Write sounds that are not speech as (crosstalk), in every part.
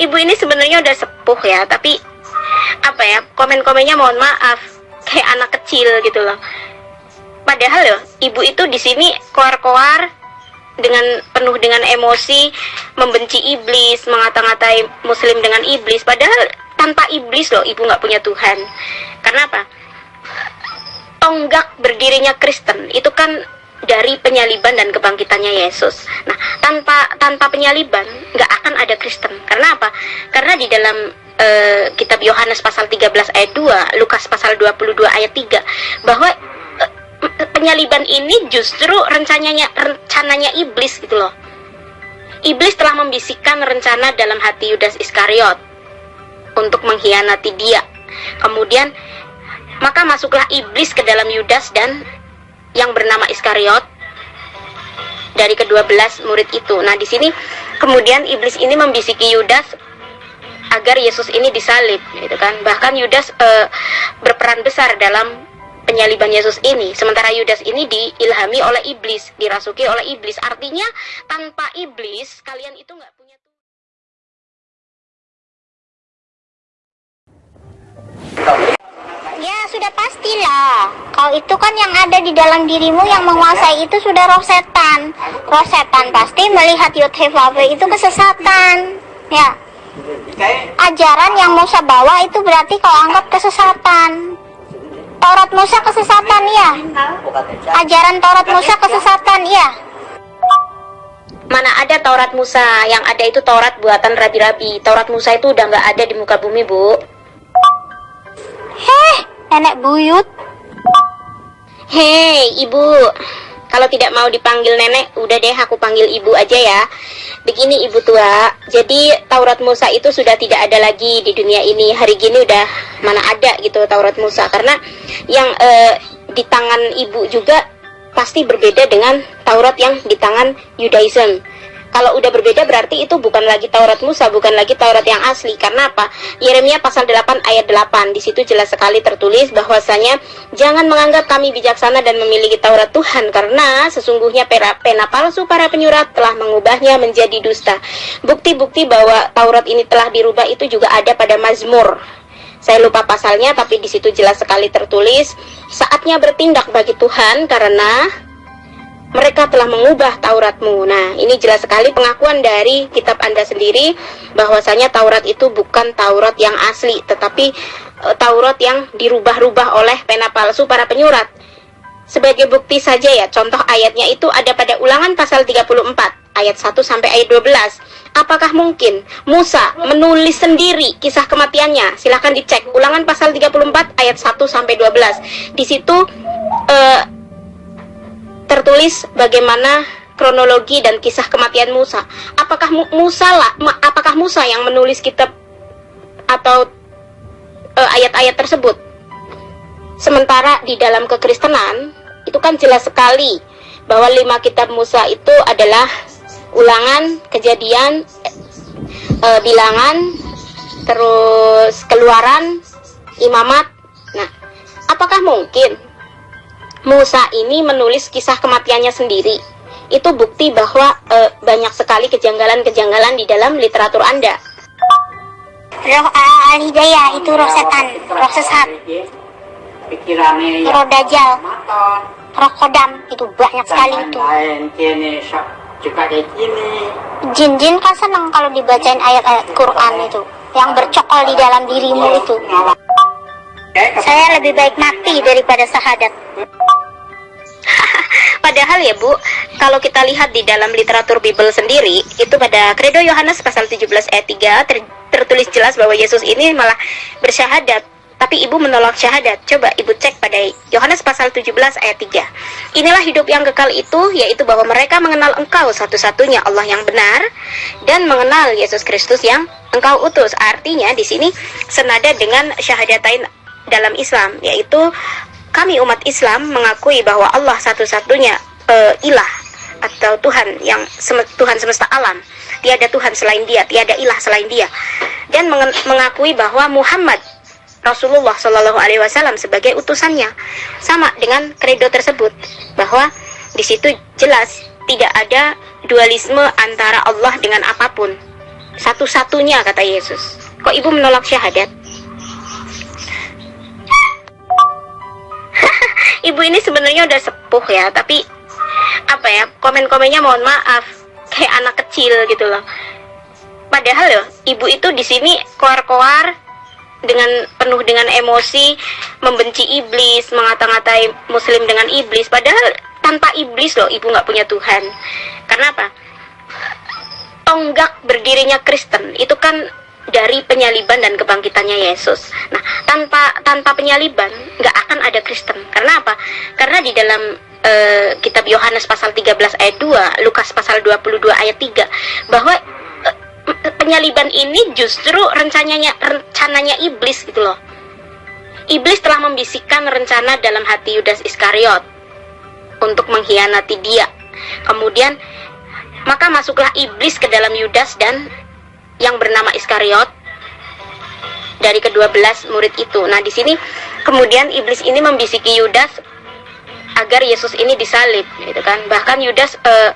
ibu ini sebenarnya udah sepuh ya tapi apa ya komen-komennya mohon maaf kayak anak kecil gitu loh. Padahal loh ibu itu di sini koar-koar dengan penuh dengan emosi membenci iblis mengata-ngatai muslim dengan iblis. Padahal tanpa iblis loh ibu nggak punya Tuhan. Karena apa? Tonggak berdirinya Kristen. Itu kan dari penyaliban dan kebangkitannya Yesus. Nah, tanpa tanpa penyaliban nggak akan ada Kristen. Karena apa? Karena di dalam uh, kitab Yohanes pasal 13 ayat 2, Lukas pasal 22 ayat 3 bahwa uh, penyaliban ini justru rencananya rencananya iblis gitu loh. Iblis telah membisikkan rencana dalam hati Yudas Iskariot untuk mengkhianati dia. Kemudian maka masuklah iblis ke dalam Yudas dan yang bernama Iskariot dari kedua belas murid itu. Nah, di sini kemudian iblis ini membisiki Yudas agar Yesus ini disalib, gitu kan. Bahkan Yudas e, berperan besar dalam penyaliban Yesus ini. Sementara Yudas ini diilhami oleh iblis, dirasuki oleh iblis. Artinya tanpa iblis kalian itu nggak punya Ya sudah pastilah Kau itu kan yang ada di dalam dirimu yang menguasai itu sudah roh setan. Roh setan pasti melihat Yudhevave itu kesesatan Ya. Ajaran yang Musa bawa itu berarti kau anggap kesesatan. Taurat Musa kesesatan ya. Ajaran Taurat Musa kesesatan ya. Mana ada Taurat Musa, yang ada itu Taurat buatan rabi-rabi. Taurat Musa itu udah nggak ada di muka bumi, Bu. Heh, nenek buyut. Hei, ibu. Kalau tidak mau dipanggil nenek, udah deh aku panggil ibu aja ya. Begini ibu tua, jadi Taurat Musa itu sudah tidak ada lagi di dunia ini. Hari gini udah mana ada gitu Taurat Musa. Karena yang eh, di tangan ibu juga pasti berbeda dengan Taurat yang di tangan Yudaism. Kalau udah berbeda berarti itu bukan lagi Taurat Musa, bukan lagi Taurat yang asli. Karena apa? Yeremia pasal 8 ayat 8. Di situ jelas sekali tertulis bahwasanya jangan menganggap kami bijaksana dan memiliki Taurat Tuhan karena sesungguhnya pena, pena palsu para penyurat telah mengubahnya menjadi dusta. Bukti-bukti bahwa Taurat ini telah dirubah itu juga ada pada Mazmur saya lupa pasalnya tapi di situ jelas sekali tertulis saatnya bertindak bagi Tuhan karena mereka telah mengubah Tauratmu. Nah, ini jelas sekali pengakuan dari kitab Anda sendiri bahwasanya Taurat itu bukan Taurat yang asli, tetapi e, Taurat yang dirubah-rubah oleh pena palsu para penyurat. Sebagai bukti saja ya, contoh ayatnya itu ada pada Ulangan pasal 34 ayat 1 sampai ayat 12. Apakah mungkin Musa menulis sendiri kisah kematiannya? Silahkan dicek Ulangan pasal 34 ayat 1 sampai 12. Di situ uh, tertulis bagaimana kronologi dan kisah kematian Musa. Apakah Musa lah, apakah Musa yang menulis kitab atau eh, ayat-ayat uh, tersebut? Sementara di dalam kekristenan itu kan jelas sekali bahwa lima kitab Musa itu adalah ulangan, kejadian, uh, bilangan, terus keluaran, imamat. Nah, apakah mungkin Musa ini menulis kisah kematiannya sendiri. Itu bukti bahwa e, banyak sekali kejanggalan-kejanggalan di dalam literatur Anda. Roh al-hidayah itu roh setan, roh sesat. Roh dajjal, roh kodam itu banyak sekali itu. Jin-jin kan senang kalau dibacain ayat-ayat Quran itu yang bercokol di dalam dirimu itu. Saya lebih baik mati daripada sahadat. (laughs) Padahal ya Bu, kalau kita lihat di dalam literatur Bible sendiri, itu pada Kredo Yohanes pasal 17 ayat 3 ter tertulis jelas bahwa Yesus ini malah bersyahadat tapi ibu menolak syahadat. Coba ibu cek pada Yohanes pasal 17 ayat 3. Inilah hidup yang kekal itu, yaitu bahwa mereka mengenal engkau satu-satunya Allah yang benar, dan mengenal Yesus Kristus yang engkau utus. Artinya di sini senada dengan syahadatain dalam Islam, yaitu kami umat Islam mengakui bahwa Allah satu-satunya uh, ilah atau Tuhan yang sem Tuhan semesta alam. Tiada Tuhan selain Dia, tiada ilah selain Dia. Dan mengakui bahwa Muhammad Rasulullah Shallallahu Alaihi Wasallam sebagai utusannya, sama dengan kredo tersebut bahwa di situ jelas tidak ada dualisme antara Allah dengan apa pun. satu-satunya kata Yesus. Kok ibu menolak syahadat? Ibu ini sebenarnya udah sepuh ya, tapi apa ya komen-komennya mohon maaf kayak anak kecil gitu loh. Padahal loh, ibu itu di sini koar-koar dengan penuh dengan emosi, membenci iblis, mengata-ngatai muslim dengan iblis. Padahal tanpa iblis loh, ibu nggak punya Tuhan. Karena apa? Tonggak berdirinya Kristen itu kan dari penyaliban dan kebangkitannya Yesus. Nah, tanpa tanpa penyaliban nggak akan ada Kristen. Karena apa? Karena di dalam eh, kitab Yohanes pasal 13 ayat 2, Lukas pasal 22 ayat 3 bahwa eh, penyaliban ini justru rencananya rencananya iblis gitu loh. Iblis telah membisikkan rencana dalam hati Yudas Iskariot untuk mengkhianati dia. Kemudian maka masuklah iblis ke dalam Yudas dan yang bernama Iskariot dari kedua belas murid itu. Nah, di sini kemudian iblis ini membisiki Yudas agar Yesus ini disalib, gitu kan. Bahkan Yudas eh,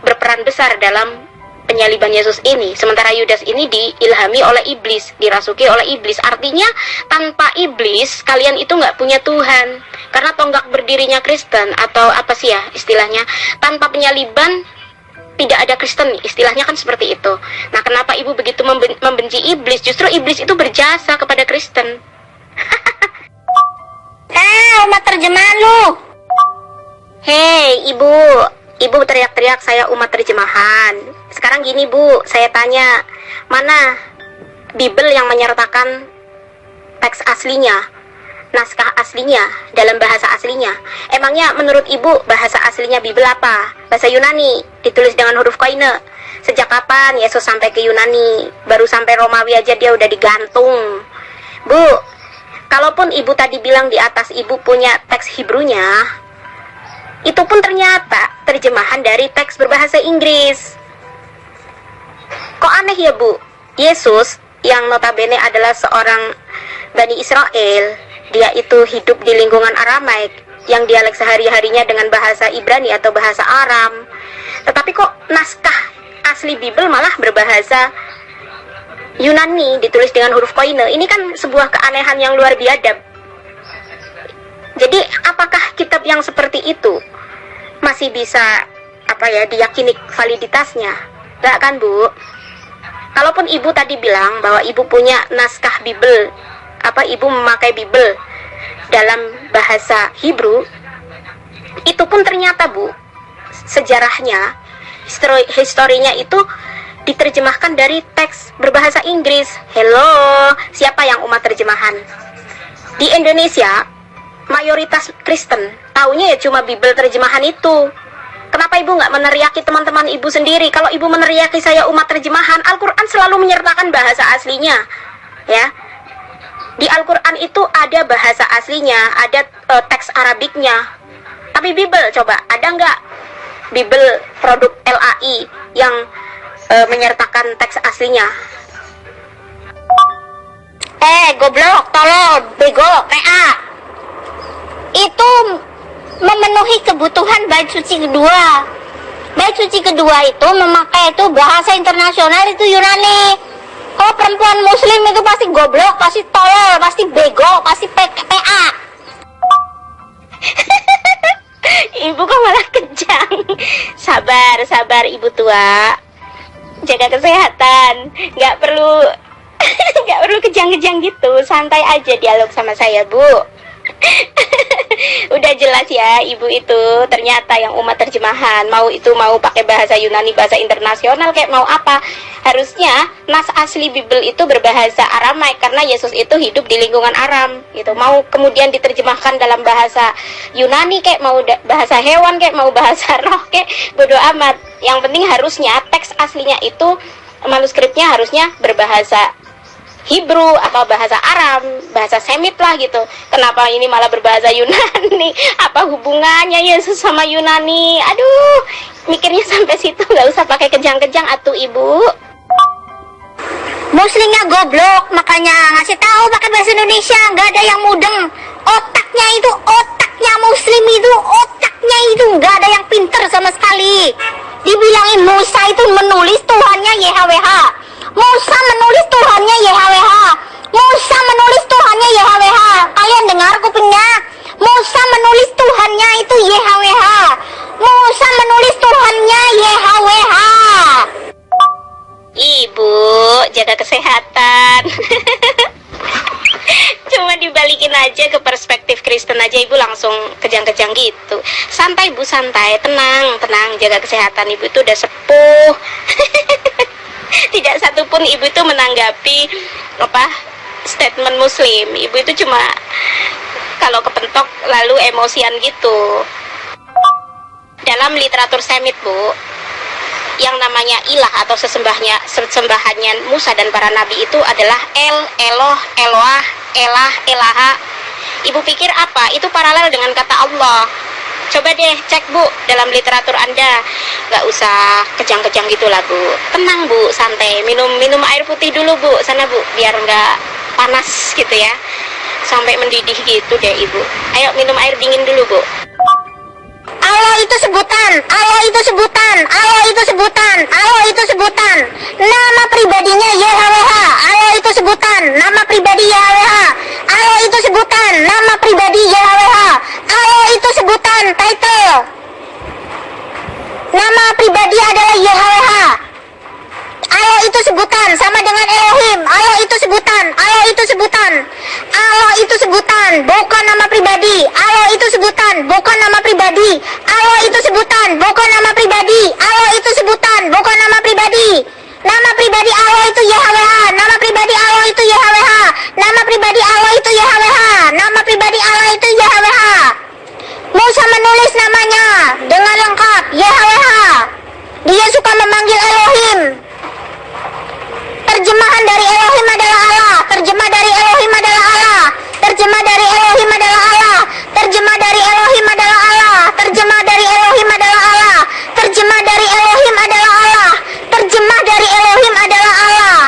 berperan besar dalam penyaliban Yesus ini. Sementara Yudas ini diilhami oleh iblis, dirasuki oleh iblis. Artinya tanpa iblis kalian itu nggak punya Tuhan. Karena tonggak berdirinya Kristen atau apa sih ya istilahnya tanpa penyaliban tidak ada Kristen istilahnya kan seperti itu. Nah, kenapa ibu begitu memben- membenci iblis? Justru iblis itu berjasa kepada Kristen. (laughs) Eh, umat terjemahan lu. Hei, ibu, ibu teriak-teriak saya umat terjemahan. Sekarang gini bu, saya tanya, mana Bible yang menyertakan teks aslinya, naskah aslinya dalam bahasa aslinya? Emangnya menurut ibu bahasa aslinya Bible apa? Bahasa Yunani, ditulis dengan huruf koine. Sejak kapan Yesus sampai ke Yunani? Baru sampai Romawi aja dia udah digantung. Bu, kalaupun ibu tadi bilang di atas ibu punya teks Hebrunya, itu pun ternyata terjemahan dari teks berbahasa Inggris. Kok aneh ya bu? Yesus yang notabene adalah seorang Bani Israel, dia itu hidup di lingkungan Aramaik yang dialek sehari-harinya dengan bahasa Ibrani atau bahasa Aram. Tetapi kok naskah asli Bible malah berbahasa Yunani ditulis dengan huruf koine. Ini kan sebuah keanehan yang luar biadab. Jadi apakah kitab yang seperti itu masih bisa apa ya diyakini validitasnya? Enggak kan, Bu? Kalaupun ibu tadi bilang bahwa ibu punya naskah Bible, apa ibu memakai Bible dalam bahasa Hebrew, itu pun ternyata, Bu, sejarahnya, histori historinya itu diterjemahkan dari teks berbahasa Inggris. Hello, siapa yang umat terjemahan? Di Indonesia, mayoritas Kristen taunya ya cuma Bible terjemahan itu. Kenapa ibu nggak meneriaki teman-teman ibu sendiri? Kalau ibu meneriaki saya umat terjemahan, Al-Quran selalu menyertakan bahasa aslinya, ya. Di Al-Quran itu ada bahasa aslinya, ada eh, teks Arabiknya. Tapi Bible coba ada nggak Bible produk LAI yang eh, menyertakan teks aslinya? Eh, goblok, tolol, bego, PA. Itu memenuhi kebutuhan bait suci kedua. Bait suci kedua itu memakai itu bahasa internasional itu Yunani. Kalau perempuan muslim itu pasti goblok, pasti tolol, pasti bego, pasti PA. (laughs) Ibu kok malah kejang? Sabar, sabar ibu tua. Jaga kesehatan. Nggak perlu, (laughs) nggak perlu kejang-kejang gitu. Santai aja dialog sama saya, Bu. (laughs) (laughs) Udah jelas ya, ibu itu ternyata yang umat terjemahan mau itu mau pakai bahasa Yunani, bahasa internasional kayak mau apa. Harusnya nas asli Bible itu berbahasa Aramaik karena Yesus itu hidup di lingkungan Aram gitu. Mau kemudian diterjemahkan dalam bahasa Yunani kayak mau bahasa hewan kayak mau bahasa (laughs) roh kayak bodoh amat. Yang penting harusnya teks aslinya itu manuskripnya harusnya berbahasa Hebrew atau bahasa Aram, bahasa Semit lah gitu. Kenapa ini malah berbahasa Yunani? (laughs) Apa hubungannya Yesus sama Yunani? Aduh, mikirnya sampai situ (laughs) nggak usah pakai kejang-kejang atuh ibu. Muslimnya goblok, makanya ngasih tahu pakai bahasa Indonesia, nggak ada yang mudeng. Otaknya itu, otaknya Muslim itu, otaknya itu nggak ada yang pinter sama sekali. Dibilangin Musa itu menulis Tuhannya YHWH. Musa menulis Tuhannya YHWH Musa menulis Tuhannya YHWH kalian dengar kupingnya. Musa menulis Tuhannya itu YHWH Musa menulis Tuhannya YHWH Ibu jaga kesehatan. (laughs) Cuma dibalikin aja ke perspektif Kristen aja ibu. Langsung kejang-kejang gitu. Santai bu santai. Tenang tenang. Jaga kesehatan ibu. Itu udah sepuh. (laughs) Tidak satupun ibu itu menanggapi apa statement Muslim. Ibu itu cuma kalau kepentok lalu emosian gitu. Dalam literatur Semit bu, yang namanya ilah atau sesembahnya sesembahannya Musa dan para nabi itu adalah El, Eloh, Eloah, Elah, Elaha. Ibu pikir apa? Itu paralel dengan kata Allah. Coba deh cek bu dalam literatur anda. Gak usah kejang-kejang gitu lah bu. Tenang bu, santai. Minum minum air putih dulu bu Sana bu, biar nggak panas gitu ya. Sampai mendidih gitu deh ibu. Ayo minum air dingin dulu bu. Allah itu sebutan, Allah itu sebutan, Allah itu sebutan, Allah itu sebutan. Nama pribadinya YHWH, Allah itu sebutan, nama pribadi YHWH. Allah itu sebutan, nama pribadi YHWH. Allah itu sebutan, title. Nama pribadi adalah YHWH. Allah itu sebutan sama dengan Elohim. Allah itu sebutan. Allah itu sebutan. Allah itu sebutan, bukan nama pribadi. Allah itu sebutan, bukan nama pribadi. Allah itu sebutan, bukan nama pribadi. Allah itu sebutan, bukan nama pribadi. Nama pribadi Allah itu YHWH. Nama pribadi Allah itu YHWH. Nama pribadi Allah itu YHWH. Nama pribadi Allah itu YHWH. Musa menulis namanya dengan lengkap YHWH. Dia suka memanggil Elohim. Terjemahan dari Elohim adalah Allah. Terjemah dari Elohim adalah Allah. Terjemah dari Elohim adalah Allah. Terjemah dari Elohim adalah Allah. Terjemah dari Elohim adalah Allah. Terjemah dari Elohim adalah Allah. Terjemah dari Elohim adalah Allah.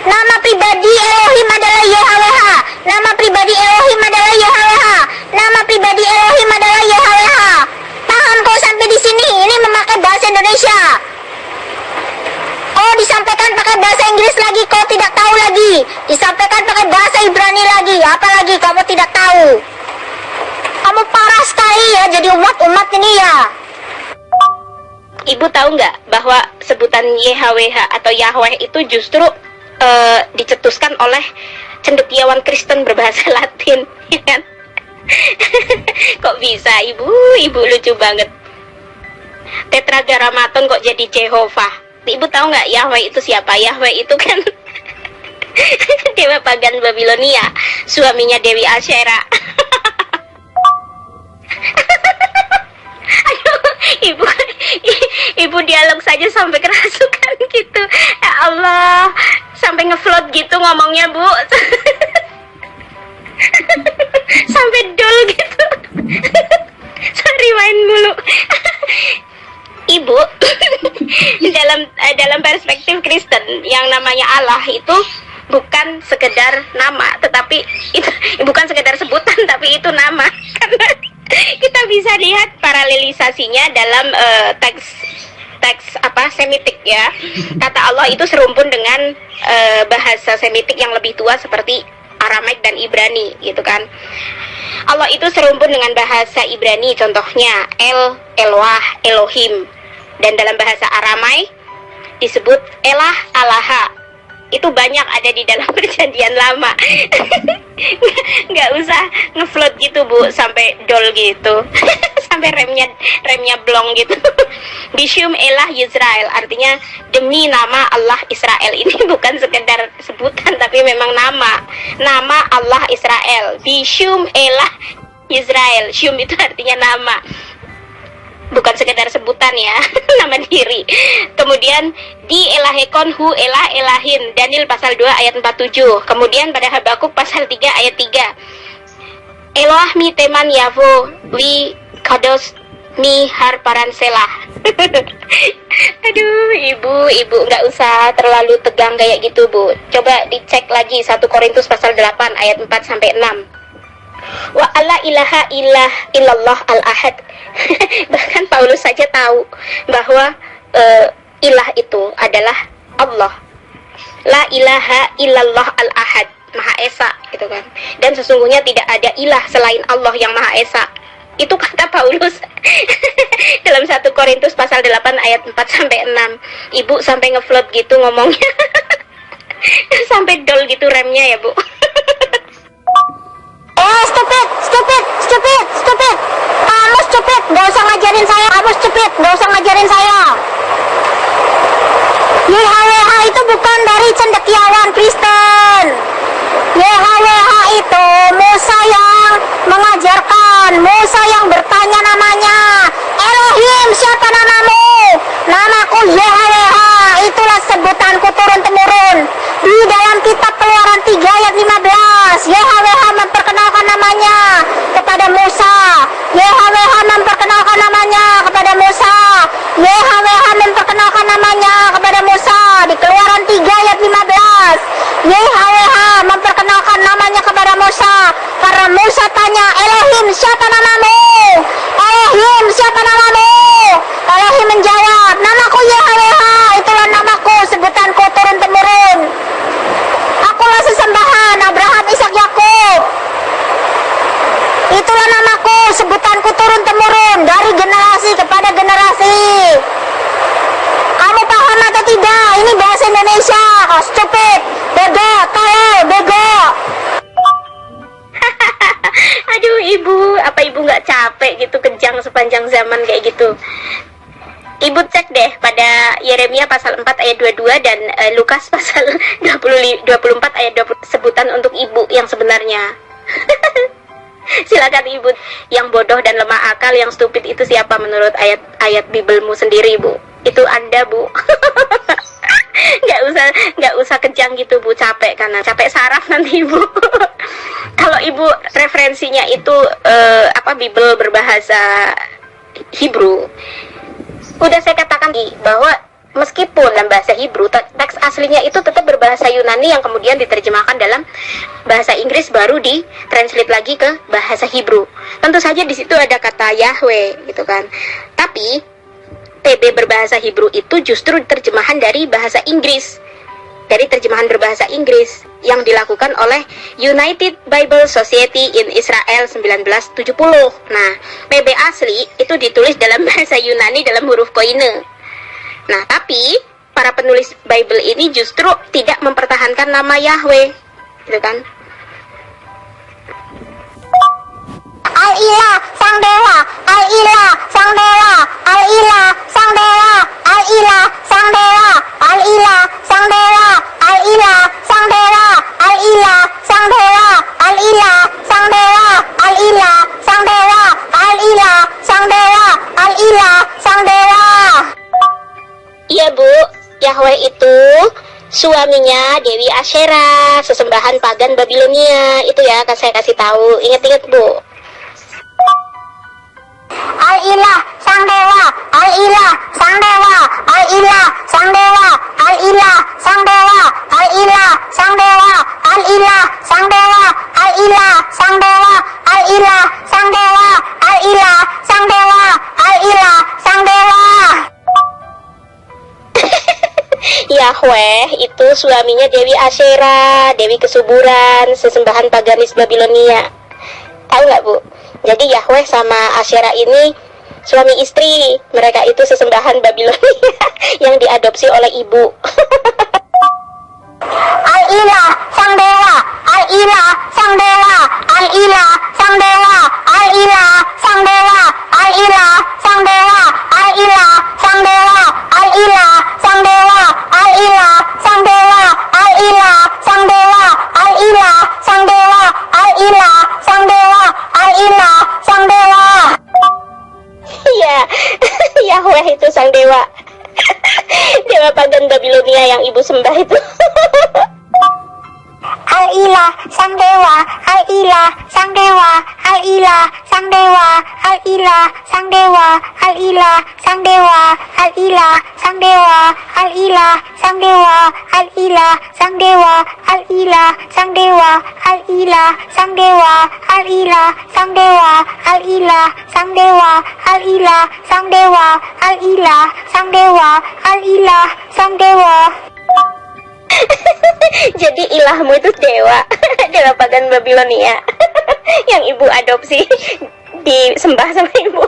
Nama pribadi Elohim adalah YHWH. Nama pribadi Elohim adalah YHWH. Nama pribadi Elohim adalah YHWH. Paham kau sampai di sini? Ini memakai bahasa Indonesia. Oh disampaikan pakai bahasa Inggris lagi kau tidak tahu lagi Disampaikan pakai bahasa Ibrani lagi Apalagi kamu tidak tahu Kamu parah sekali ya jadi umat-umat ini ya Ibu tahu nggak bahwa sebutan YHWH atau Yahweh itu justru eh, dicetuskan oleh cendekiawan Kristen berbahasa (laughs) Latin, ya kan? (laughs) kok bisa ibu? Ibu lucu banget. Tetragrammaton kok jadi Jehovah? Ibu tahu nggak Yahweh itu siapa? Yahweh itu kan (laughs) dewa pagan Babilonia, suaminya Dewi Asyera. Aduh, ibu ibu dialog saja sampai kerasukan gitu ya Allah sampai ngefloat gitu ngomongnya bu. (laughs) Sampai dol gitu. (laughs) Sorry main mulu. (laughs) Ibu dalam eh, dalam perspektif Kristen yang namanya Allah itu bukan sekedar nama tetapi itu bukan sekedar sebutan tapi itu nama. Karena kita bisa lihat paralelisasinya dalam eh, teks teks apa Semitik ya. Kata Allah itu serumpun dengan eh, bahasa Semitik yang lebih tua seperti Aramaik dan Ibrani gitu kan. Allah itu serumpun dengan bahasa Ibrani contohnya El, Eloah, Elohim. Dan dalam bahasa Aramai disebut Elah, Alaha itu banyak ada di dalam (laughs) perjanjian lama. (laughs) Nggak usah ngefloat gitu bu sampai dol gitu. (laughs) Sampai remnya remnya blong gitu. Bishum Elah Yisrael. Artinya demi nama Allah Israel. Ini bukan sekedar sebutan tapi memang nama. Nama Allah Israel. Bishum Elah Israel Shum itu artinya nama bukan sekedar sebutan ya (laughs) nama diri. Kemudian di elahekon hu elah elahin Daniel pasal 2 ayat 47 kemudian pada Habakuk pasal 3 ayat 3 Eloah mi teman yavo wi kados mi har selah. (laughs) Aduh ibu ibu nggak usah terlalu tegang kayak gitu bu. Coba dicek lagi 1 Korintus pasal 8 ayat 4 sampai 6 wa alla ilaha illah illallah al ahad (laughs) bahkan Paulus saja tahu bahwa uh, ilah itu adalah Allah la ilaha illallah al ahad maha esa gitu kan dan sesungguhnya tidak ada ilah selain Allah yang maha esa Itu kata Paulus (laughs) dalam satu Korintus pasal 8 ayat 4 sampai 6. Ibu sampai ngefloat gitu ngomongnya. (laughs) sampai dol gitu remnya ya, Bu. Stupid, stupid, stupid. Kamu stupid, gak usah ngajarin saya. Kamu stupid, gak usah ngajarin saya. YHWH itu bukan dari cendekiawan Kristen. YHWH itu Musa yang mengajarkan, Musa yang bertanya namanya. Elohim, siapa namamu? Namaku YHWH, itulah sebutanku turun-temurun. Di Shut up, Mama. Capek gitu kejang sepanjang zaman kayak gitu? Ibu cek deh pada Yeremia pasal 4 ayat 22 dan eh, Lukas (laughs) pasal 20, 24 ayat 20 sebutan untuk ibu yang sebenarnya. (laughs) Silakan ibu yang bodoh dan lemah akal yang stupid itu siapa menurut ayat-ayat Bibelmu sendiri bu? Itu anda bu. (laughs) nggak usah nggak usah kejang gitu bu capek karena capek saraf nanti ibu kalau ibu referensinya itu eh, apa Bible berbahasa Hebrew udah saya katakan di bahwa meskipun dalam bahasa Hebrew te- teks aslinya itu tetap berbahasa Yunani yang kemudian diterjemahkan dalam bahasa Inggris baru di translate lagi ke bahasa Hebrew. Tentu saja di situ ada kata Yahweh gitu kan. Tapi TB berbahasa Hebrew itu justru terjemahan dari bahasa Inggris dari terjemahan berbahasa Inggris yang dilakukan oleh United Bible Society in Israel 1970. Nah, PB asli itu ditulis dalam (laughs) bahasa Yunani dalam huruf koine. Nah, tapi para penulis Bible ini justru tidak mempertahankan nama Yahweh, gitu kan? Al-Ilah, Sang Dewa, Al-Ilah, Sang Dewa, Al-Ilah, Sang Dewa, Al-Ilah, Sang Dewa, Al-Ilah, Sang Dewa, Al-Ilah, Sang Dewa, Al-Ilah, Sang Dewa, Al-Ilah, Sang Dewa, Al-Ilah, Sang Dewa, Al-Ilah, Sang Dewa, Al-Ilah, Sang Dewa. Iya bu, Yahweh itu suaminya Dewi Asyera, sesembahan pagan Babilonia. Itu ya, kan saya kasih tahu. Ingat-ingat bu. Al-Ilah, Sang Dewa, Al-Ilah, Sang Dewa, Al-Ilah, Sang Dewa, Al-Ilah, Sang Dewa, Al-Ilah, Sang Dewa, Al-Ilah, Sang Dewa, Al-Ilah, Sang Dewa, Al-Ilah, Sang Dewa, Al-Ilah, Sang Dewa, Al-Ilah, Sang Dewa. Yahweh itu suaminya Dewi Asyera, Dewi kesuburan, sesembahan paganis Babilonia. Tahu nggak bu? Jadi Yahweh sama Asyera ini suami istri. Mereka itu sesembahan Babilonia (laughs) yang diadopsi oleh ibu. (laughs) Al-Ilah, Sang Dewa, Al-Ilah, Sang Dewa, Al-Ilah, Sang Dewa, Al-Ilah, Sang Dewa, Al-Ilah, Sang Dewa, Al-Ilah, Sang Dewa, Al-Ilah, Yahweh itu sang dewa. (laughs) Dewa pagan Babilonia yang ibu sembah itu. (laughs) Al-Ilah, Sang Dewa, Al-Ilah, Sang Dewa, Al-Ilah, Sang Dewa, Al-Ilah, Sang Dewa, Al-Ilah, Sang Dewa, Al-Ilah, Sang Dewa, Al-Ilah, Sang Dewa, Al-Ilah, Sang Dewa, Al-Ilah, Sang Dewa, Al-Ilah, Sang Dewa, Al-Ilah, Sang Dewa, Al-Ilah, Sang Dewa, Al-Ilah, Sang Dewa, Al-Ilah, Sang Dewa, Al-Ilah, Sang Dewa. Jadi ilahmu itu dewa, dewa pagan Babilonia (laughs) yang ibu adopsi disembah sama ibu.